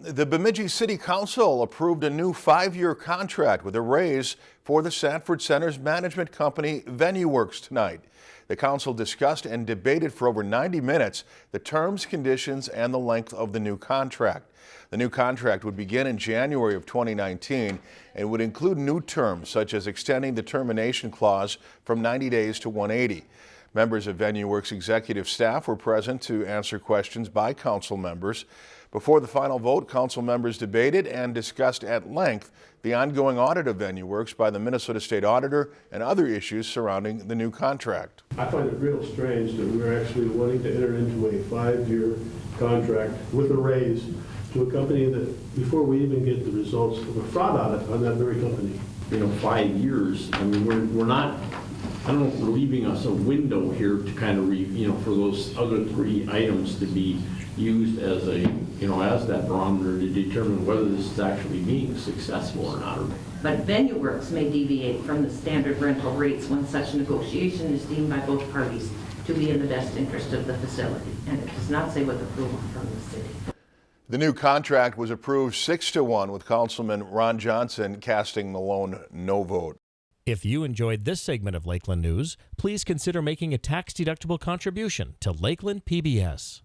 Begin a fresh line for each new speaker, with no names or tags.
the Bemidji City Council approved a new five-year contract with a raise for the Sanford Center's management company VenueWorks tonight. The council discussed and debated for over 90 minutes the terms, conditions, and the length of the new contract. The new contract would begin in January of 2019 and would include new terms such as extending the termination clause from 90 days to 180. Members of VenueWorks executive staff were present to answer questions by council members. Before the final vote, council members debated and discussed at length the ongoing audit of VenueWorks by the Minnesota State Auditor and other issues surrounding the new contract.
I find it real strange that we're actually wanting to enter into a five-year contract with a raise to a company that, before we even get the results of a fraud audit on that very company.
you know, five years. I mean, we're, we're not, I don't know if we're leaving us a window here to kind of, re you know, for those other three items to be used as a, you know, as that barometer to determine whether this is actually being successful or not.
But VenueWorks may deviate from the standard rental rates when such negotiation is deemed by both parties to be in the best interest of the facility. And it does not say with approval from the city.
The new contract was approved six to one with Councilman Ron Johnson casting Malone no vote.
If you enjoyed this segment of Lakeland News, please consider making a tax-deductible contribution to Lakeland PBS.